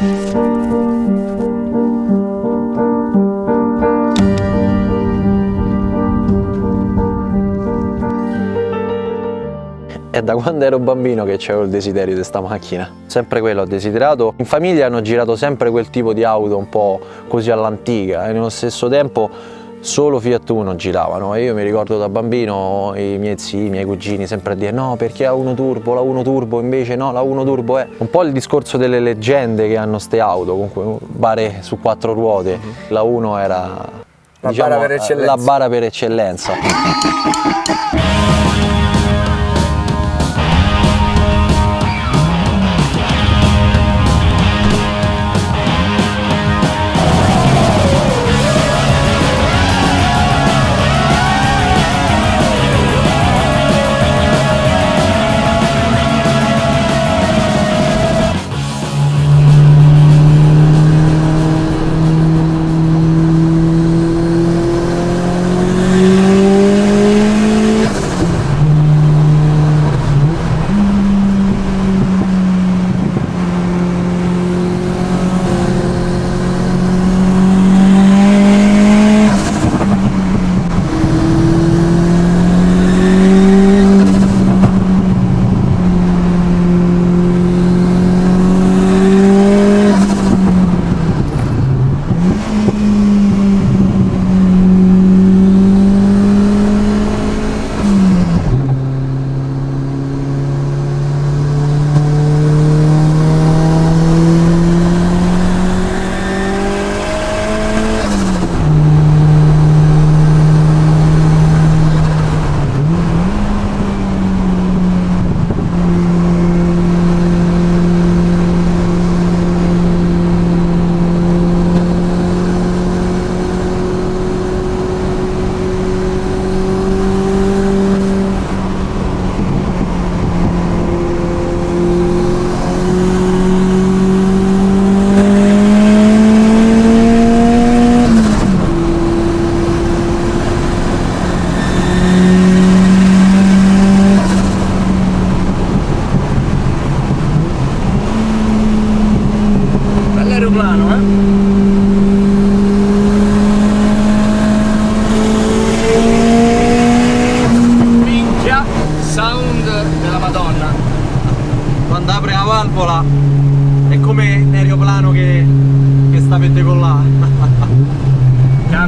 È da quando ero bambino che c'avevo il desiderio di questa macchina. Sempre quello ho desiderato. In famiglia hanno girato sempre quel tipo di auto un po' così all'antica e nello stesso tempo solo Fiat Uno giravano e io mi ricordo da bambino i miei zii, i miei cugini sempre a dire no perché la 1 Turbo, la 1 Turbo invece no, la 1 Turbo è un po' il discorso delle leggende che hanno ste auto, comunque bare su quattro ruote, mm -hmm. la 1 era la, diciamo, bara la bara per eccellenza.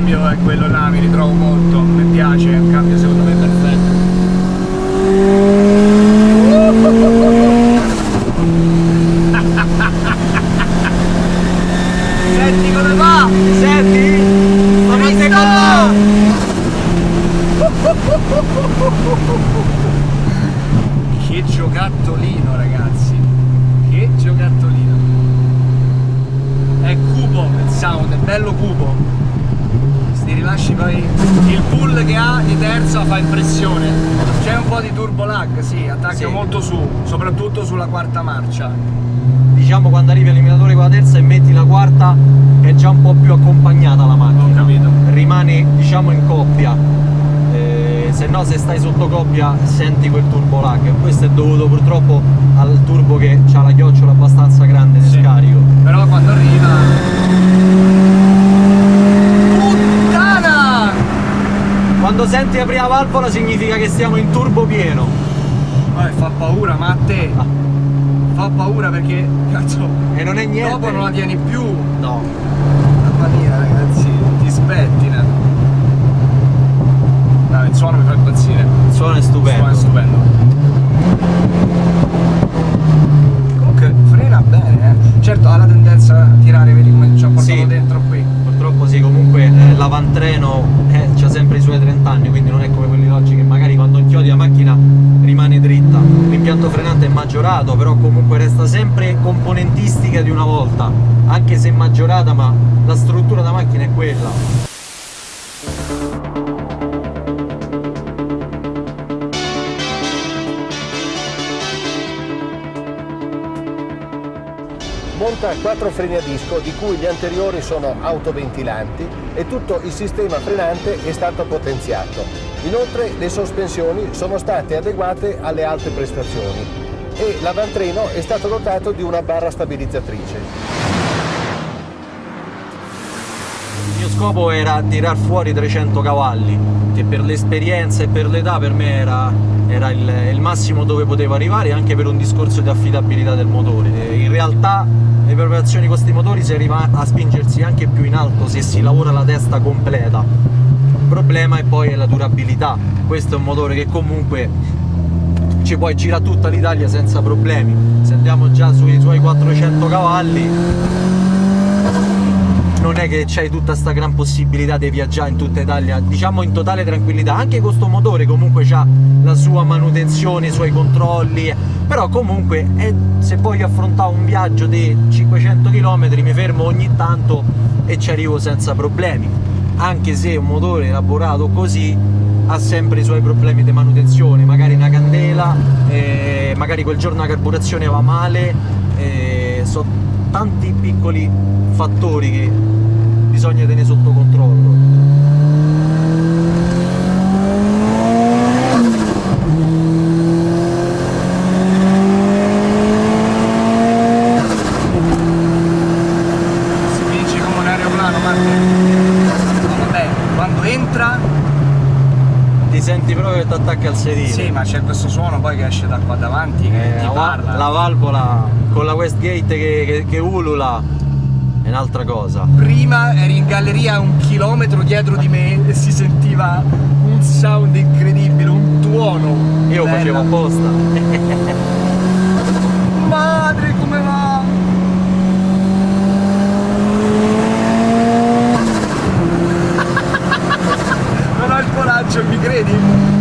Cambio è quello là, mi ritrovo molto, mi piace, è cambio secondo me perfetto. Senti come va? Senti? Sta là! Che giocattolino ragazzi, che giocattolino. È cubo il bello cubo ti rilasci poi il pull che ha di terza fa impressione. C'è un po' di turbo lag sì attacca sì. molto su soprattutto sulla quarta marcia. Diciamo quando arrivi all'eliminatore con la terza e metti la quarta è già un po' più accompagnata la macchina. Rimane diciamo in coppia. Eh, se no se stai sotto coppia senti quel turbo lag. Questo è dovuto purtroppo al turbo che ha la chiocciola abbastanza grande di sì. scarico. Però quando arriva Quando senti la prima valvola significa che stiamo in turbo pieno. Vabbè, fa paura, ma a te ah. fa paura perché cazzo. E non è niente. Dopo non la tieni più. No. Mamma mia ragazzi, ti spettina. No, il suono mi fa impazzire. Il suono è stupendo. Il suono è stupendo. Comunque frena bene, eh. Certo ha la tendenza a tirare, vedi come ci ha portato sì. dentro qui. Purtroppo sì, comunque eh, l'avantreno suoi 30 anni, quindi non è come quelli oggi che magari quando inchiodi la macchina rimane dritta. L'impianto frenante è maggiorato, però comunque resta sempre componentistica di una volta, anche se maggiorata, ma la struttura della macchina è quella. porta quattro freni a disco di cui gli anteriori sono autoventilanti e tutto il sistema frenante è stato potenziato. Inoltre le sospensioni sono state adeguate alle alte prestazioni e l'avantreno è stato dotato di una barra stabilizzatrice. Il mio scopo era tirar fuori 300 cavalli, che per l'esperienza e per l'età per me era, era il, il, massimo dove potevo arrivare, anche per un discorso di affidabilità del motore. In realtà le preparazioni con questi motori si arriva a spingersi anche più in alto se si lavora la testa completa. Il problema è poi la durabilità. Questo è un motore che comunque ci puoi girare tutta l'Italia senza problemi. Se andiamo già sui suoi 400 cavalli non è che c'hai tutta sta gran possibilità di viaggiare in tutta Italia, diciamo in totale tranquillità, anche questo motore comunque ha la sua manutenzione, i suoi controlli, però comunque è, se voglio affrontare un viaggio di 500 km mi fermo ogni tanto e ci arrivo senza problemi, anche se un motore elaborato così ha sempre i suoi problemi di manutenzione, magari una candela, eh, magari quel giorno la carburazione va male, eh, sono tanti piccoli fattori che bisogna tenere sotto controllo si vince come un aeroplano vabbè quando entra ti senti proprio che ti sedile sì ma c'è questo suono poi che esce da qua davanti che eh, ti parla la valvola con la Westgate che, che, che ulula è un'altra cosa. Prima eri in galleria un chilometro dietro di me e si sentiva un sound incredibile, un tuono. Io lo facevo apposta. Madre come va! non ho il coraggio, mi credi?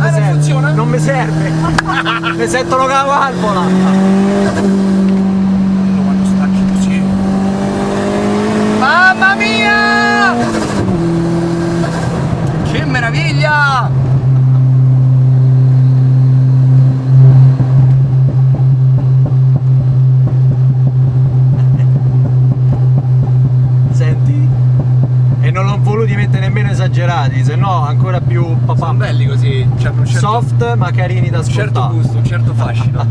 non, ah, mi serve. funziona? Non mi serve! mi sentono con la valvola! Quando stacchi così. Mamma mia! Che meraviglia! Un certo, soft ma carini da ascoltare. Un certo gusto, un certo fascino.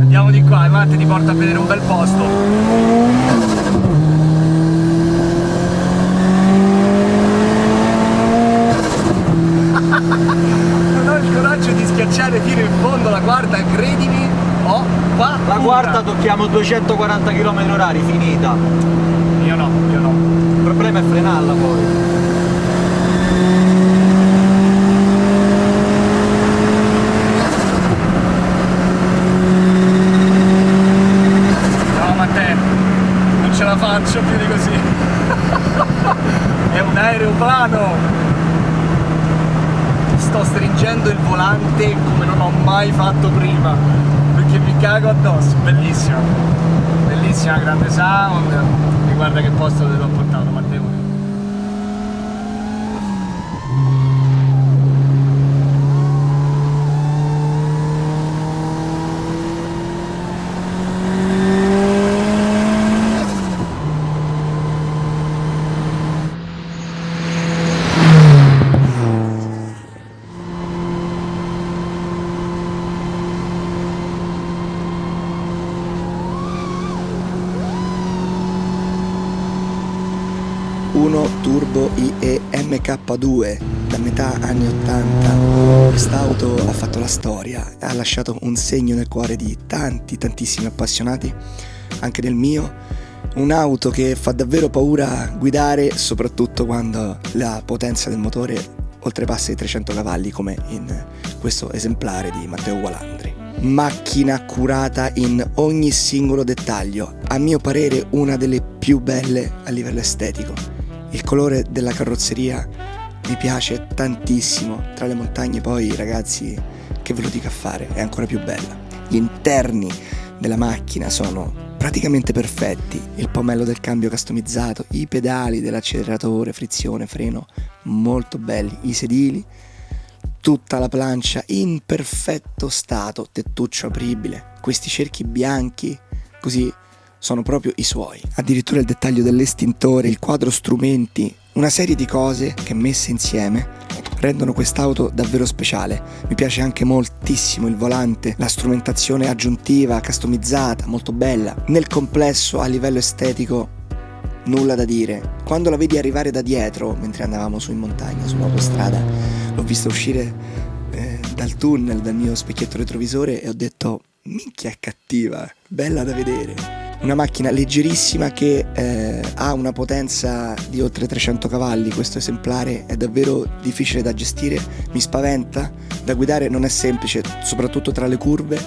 Andiamo di qua, Matte ti porta a vedere un bel posto. non ho il coraggio di schiacciare fino in fondo la quarta, credimi, ho paura. La quarta tocchiamo 240 km orari, finita. Io no, io no problema è frenarla poi. No Matteo, non ce la faccio più di così. è un aeroplano! Sto stringendo il volante come non ho fatto prima, perché mi cago addosso, bellissimo. Bellissima, grande sound. Guarda che posto te l'ho portato K2 da metà anni 80. Quest'auto ha fatto la storia, ha lasciato un segno nel cuore di tanti, tantissimi appassionati, anche del mio. Un'auto che fa davvero paura guidare, soprattutto quando la potenza del motore oltrepassa i 300 cavalli come in questo esemplare di Matteo Gualandri. Macchina curata in ogni singolo dettaglio, a mio parere una delle più belle a livello estetico il colore della carrozzeria mi piace tantissimo. Tra le montagne poi ragazzi, che ve lo dica a fare, è ancora più bella. Gli interni della macchina sono praticamente perfetti, il pomello del cambio customizzato, i pedali dell'acceleratore, frizione, freno, molto belli, i sedili, tutta la plancia in perfetto stato, tettuccio apribile, questi cerchi bianchi, così sono proprio i suoi. Addirittura il dettaglio dell'estintore, il quadro strumenti, una serie di cose che messe insieme rendono quest'auto davvero speciale. Mi piace anche moltissimo il volante, la strumentazione aggiuntiva, customizzata, molto bella. Nel complesso, a livello estetico, nulla da dire. Quando la vedi arrivare da dietro, mentre andavamo su in montagna, sull'autostrada, l'ho vista uscire eh, dal tunnel, dal mio specchietto retrovisore e ho detto, minchia è cattiva, bella da vedere una macchina leggerissima che eh, ha una potenza di oltre 300 cavalli, questo esemplare è davvero difficile da gestire, mi spaventa, da guidare non è semplice, soprattutto tra le curve,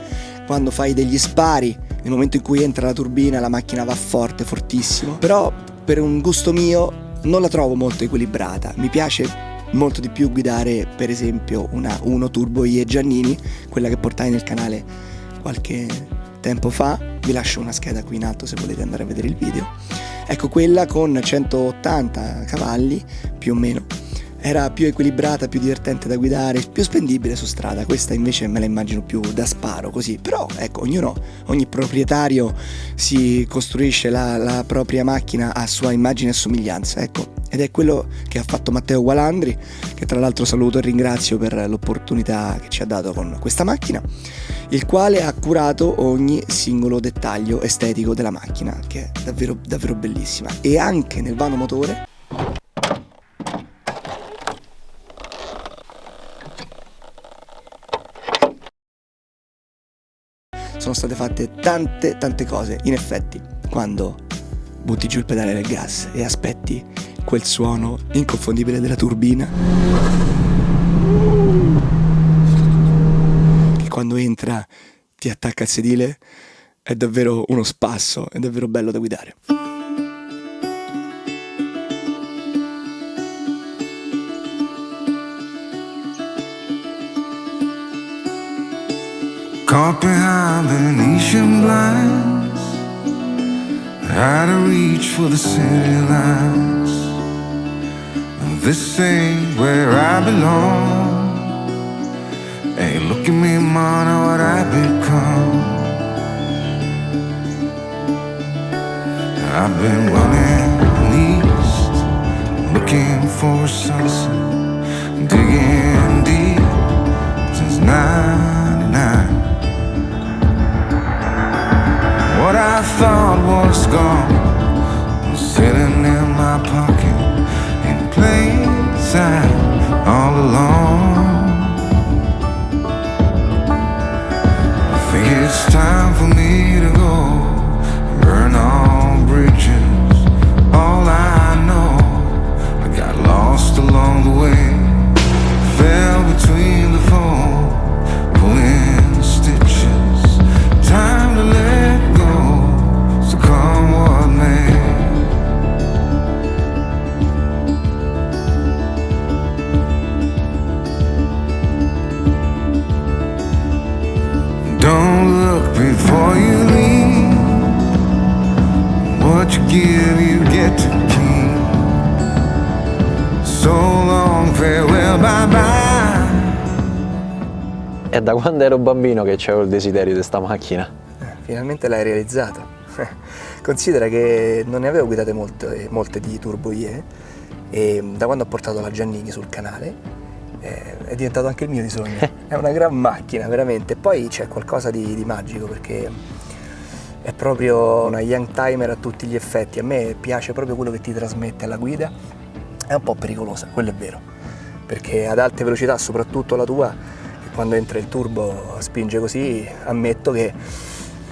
quando fai degli spari, nel momento in cui entra la turbina la macchina va forte, fortissimo, però per un gusto mio non la trovo molto equilibrata, mi piace molto di più guidare per esempio una 1 Turbo IE Giannini, quella che portai nel canale qualche tempo fa vi lascio una scheda qui in alto se volete andare a vedere il video. Ecco quella con 180 cavalli più o meno era più equilibrata, più divertente da guidare, più spendibile su strada, questa invece me la immagino più da sparo così, però ecco ognuno, ogni proprietario si costruisce la, la propria macchina a sua immagine e somiglianza, ecco. Ed è quello che ha fatto Matteo Gualandri, che tra l'altro saluto e ringrazio per l'opportunità che ci ha dato con questa macchina, il quale ha curato ogni singolo dettaglio estetico della macchina, che è davvero, davvero bellissima. E anche nel vano motore sono state fatte tante tante cose. In effetti, quando butti giù il pedale del gas e aspetti quel suono inconfondibile della turbina quando entra ti attacca al sedile è davvero uno spasso, è davvero bello da guidare. Caught behind Venetian blinds Out of reach for the city lights This ain't where I belong Hey, look at me, what I've become. I've been running east Looking for a sunset Digging deep Since 99 What I thought was gone Was sitting in my pocket plain sight all along it's time for me to go. Burn all bridges. All I know I got lost along the way. Fell between ero bambino che avevo il desiderio di questa macchina. Eh, finalmente l'hai realizzato. Considera che non ne avevo guidate molte, molte di Turbo IE e da quando ho portato la Giannini sul canale eh, è diventato anche il mio di sogno. È una gran macchina, veramente. Poi c'è qualcosa di, di magico perché è proprio una young timer a tutti gli effetti. A me piace proprio quello che ti trasmette alla guida. È un po' pericolosa, quello è vero. Perché ad alte velocità, soprattutto la tua, quando entra il turbo spinge così, ammetto che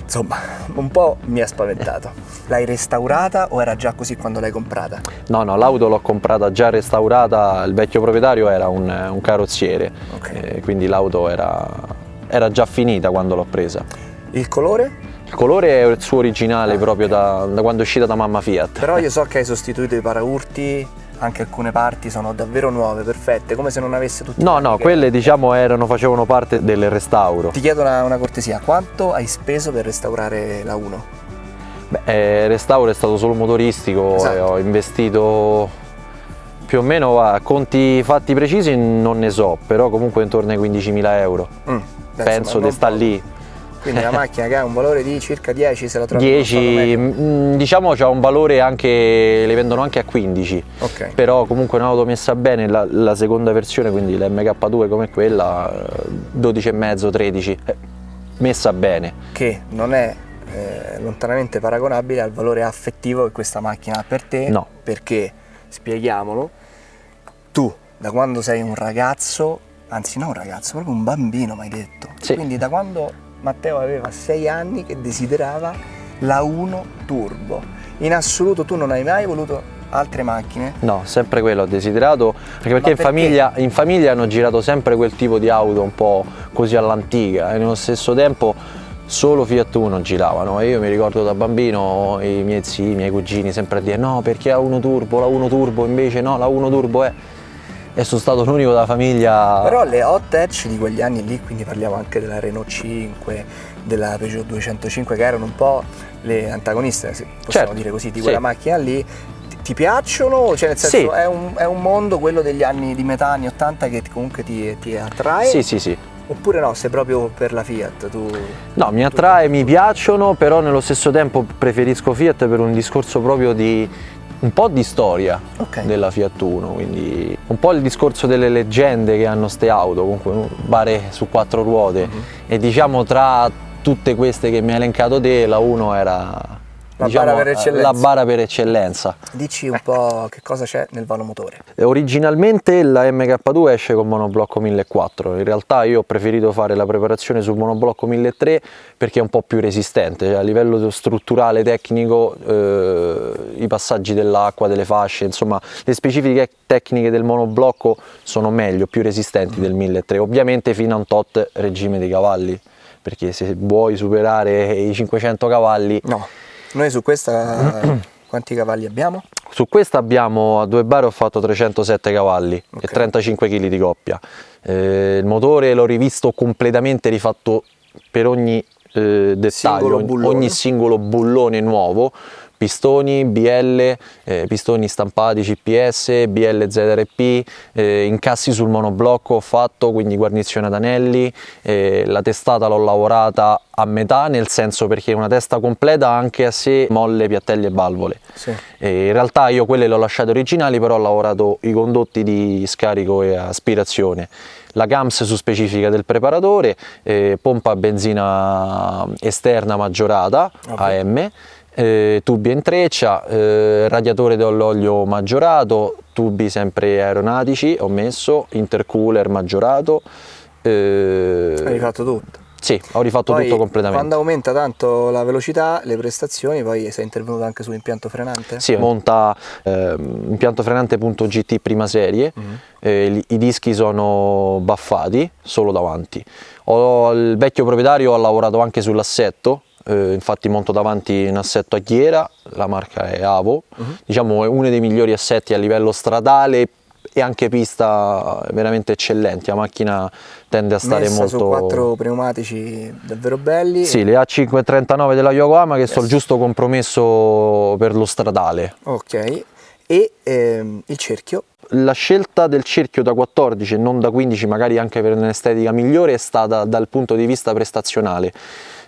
insomma un po' mi ha spaventato. L'hai restaurata o era già così quando l'hai comprata? No, no, l'auto l'ho comprata già restaurata, il vecchio proprietario era un, un carrozziere, Ok. eh, quindi l'auto era, era già finita quando l'ho presa. Il colore? Il colore è il suo originale proprio da, da quando è uscita da mamma Fiat. Però io so che hai sostituito i paraurti anche alcune parti sono davvero nuove, perfette, come se non avesse tutti No, no, che- quelle diciamo erano, facevano parte del restauro. Ti chiedo una, una cortesia, quanto hai speso per restaurare la 1? Beh, eh, il restauro è stato solo motoristico Esatto. e ho investito più o meno a conti fatti precisi non ne so, però comunque intorno ai 15.000 euro. Mm, Penso di non sta lì. Quindi la macchina che ha un valore di circa 10 se la trovi in uno stato 10, medio. mm, diciamo c'ha un valore anche, le vendono anche a 15, Ok. però comunque un'auto messa bene, la, la seconda versione, quindi l'MK2 come quella, eh, 12,5, 13, eh, messa bene. Che non è eh, lontanamente paragonabile al valore affettivo che questa macchina ha per te. No. Perché, spieghiamolo, tu da quando sei un ragazzo, anzi non un ragazzo, proprio un bambino mi hai detto. Sì. Quindi da quando Matteo aveva 6 anni che desiderava la 1 Turbo. In assoluto tu non hai mai voluto altre macchine? No, sempre quello ho desiderato, anche perché, Ma in, perché? famiglia, in famiglia hanno girato sempre quel tipo di auto un po' così all'antica e nello stesso tempo solo Fiat Uno giravano e io mi ricordo da bambino i miei zii, i miei cugini sempre a dire no perché la 1 Turbo, la 1 Turbo invece no, la 1 Turbo è... E sono stato l'unico della famiglia... Però le hot hatch di quegli anni lì, quindi parliamo anche della Renault 5, della Peugeot 205, che erano un po' le antagoniste, possiamo Certo, dire così, di sì. quella macchina lì. Ti, piacciono? Cioè nel senso Sì. è, un, è un mondo, quello degli anni di metà anni 80 che comunque ti, ti attrae? Sì, sì, sì. Oppure no, sei proprio per la Fiat? Tu... No, mi attrae, mi piacciono, però nello stesso tempo preferisco Fiat per un discorso proprio di un po' di storia Ok. della Fiat Uno, quindi un po' il discorso delle leggende che hanno ste auto, comunque bare su quattro ruote Mhm. e diciamo tra tutte queste che mi hai elencato te, la 1 era La diciamo, bara per eccellenza. la bara per eccellenza. Dici un po' che cosa c'è nel vanomotore. E Originalmente la MK2 esce con monoblocco 1400, in realtà io ho preferito fare la preparazione sul monoblocco 1300 perché è un po' più resistente, cioè a livello strutturale, tecnico, eh, i passaggi dell'acqua, delle fasce, insomma le specifiche tecniche del monoblocco sono meglio, più resistenti del 1300, ovviamente fino a un tot regime di cavalli, perché se vuoi superare i 500 cavalli No, noi su questa quanti cavalli abbiamo? Su questa abbiamo a due bar ho fatto 307 cavalli Ok. e 35 kg di coppia. Eh, il motore l'ho rivisto completamente rifatto per ogni eh, dettaglio, Singolo ogni singolo bullone nuovo. Pistoni, BL, eh, pistoni stampati CPS, BL ZRP, eh, incassi sul monoblocco ho fatto, quindi guarnizione ad anelli, eh, la testata l'ho lavorata a metà, nel senso perché è una testa completa anche a sé, molle, piattelli e valvole. Sì. E in realtà io quelle le ho lasciate originali, però ho lavorato i condotti di scarico e aspirazione. La GAMS su specifica del preparatore, eh, pompa a benzina esterna maggiorata, Ok. AM, eh, tubi in treccia, eh, radiatore dell'olio maggiorato, tubi sempre aeronautici ho messo, intercooler maggiorato. eh, Hai fatto tutto. sì, ho rifatto Poi, tutto completamente. Quando aumenta tanto la velocità, le prestazioni, poi sei intervenuto anche sull'impianto frenante? Sì, monta ehm, impianto frenante.gt prima serie, Mhm. eh, li- i dischi sono baffati solo davanti. Ho- il vecchio proprietario ha lavorato anche sull'assetto, eh, infatti monto davanti un assetto a ghiera, la marca è Avo, Mhm. diciamo è uno dei migliori assetti a livello stradale e anche pista veramente eccellenti, la macchina tende a stare Messa molto... su quattro pneumatici davvero belli. Sì, le A539 della Yokohama che sono il giusto compromesso per lo stradale. Ok. E ehm, il cerchio? La scelta del cerchio da 14 e non da 15, magari anche per un'estetica migliore, è stata dal punto di vista prestazionale.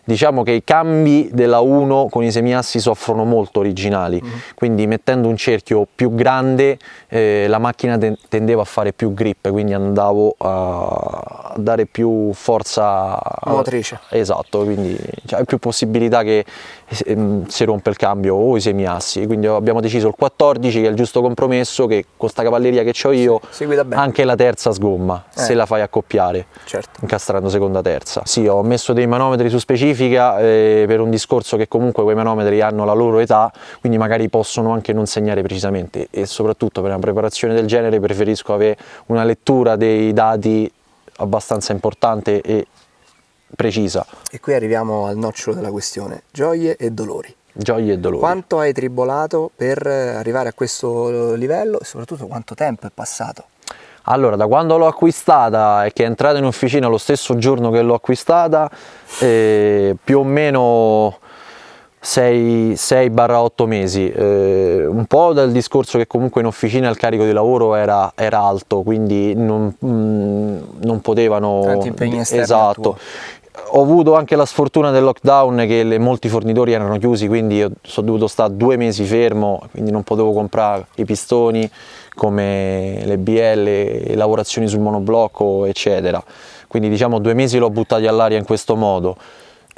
Diciamo che i cambi della 1 con i semiassi soffrono molto originali, quindi mettendo un cerchio più grande eh, la macchina ten- tendeva a fare più grip, quindi andavo a dare più forza Motrice. Esatto, quindi cioè, hai più possibilità che ehm, si rompe il cambio o i semiassi, quindi abbiamo deciso il 14 che è il giusto compromesso che con sta cavalleria che ho io bene. anche la terza sgomma Eh. se la fai accoppiare Certo. incastrando seconda terza. Sì, ho messo dei manometri su specifica eh, per un discorso che comunque quei manometri hanno la loro età, quindi magari possono anche non segnare precisamente e soprattutto per una preparazione del genere preferisco avere una lettura dei dati abbastanza importante e precisa. E qui arriviamo al nocciolo della questione. Gioie e dolori. gioie e dolori. Quanto hai tribolato per arrivare a questo livello e soprattutto quanto tempo è passato? Allora, da quando l'ho acquistata e che è entrata in officina lo stesso giorno che l'ho acquistata, eh, più o meno 6-8 mesi, eh, un po' dal discorso che comunque in officina il carico di lavoro era, era alto, quindi non, mh, mm, non potevano... Tanti impegni esterni Esatto. ho avuto anche la sfortuna del lockdown che le, molti fornitori erano chiusi quindi sono dovuto stare due mesi fermo quindi non potevo comprare i pistoni come le BL, le lavorazioni sul monoblocco eccetera quindi diciamo due mesi l'ho buttati all'aria in questo modo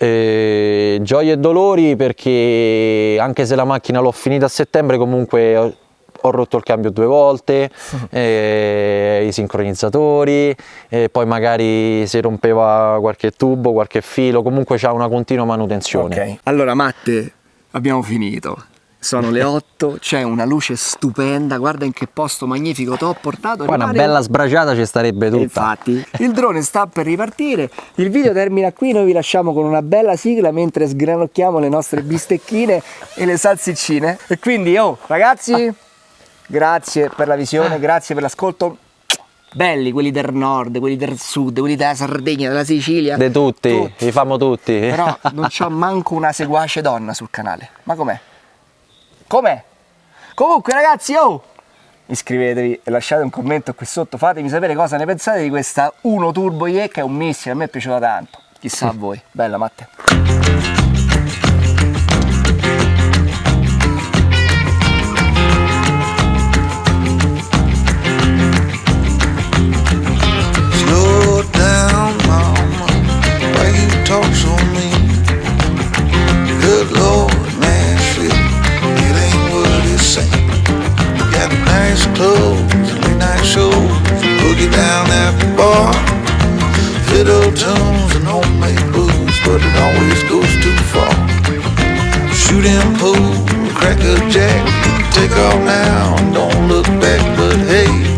eh, gioie e dolori perché anche se la macchina l'ho finita a settembre comunque ho rotto il cambio due volte, eh, i sincronizzatori, eh, poi magari si rompeva qualche tubo, qualche filo, comunque c'è una continua manutenzione. Okay. Allora Matte, abbiamo finito. Sono le 8, c'è una luce stupenda, guarda in che posto magnifico ti ho portato. Qua una bella sbraciata ci starebbe tutta. Infatti, il drone sta per ripartire, il video termina qui, noi vi lasciamo con una bella sigla mentre sgranocchiamo le nostre bistecchine e le salsiccine. E quindi, oh, ragazzi grazie per la visione, grazie per l'ascolto. Belli quelli del nord, quelli del sud, quelli della Sardegna, della Sicilia. Di tutti, tutti, li famo tutti. Però non c'ho manco una seguace donna sul canale. Ma com'è? Com'è? Comunque ragazzi, oh! Iscrivetevi e lasciate un commento qui sotto, fatemi sapere cosa ne pensate di questa 1 Turbo IE che è un missile, a me è piaciuta tanto. Chissà a voi. Bella Matte. Tunes and homemade booze, but it always goes too far. Shooting pool, crack a jack, take off now and don't look back, but hey,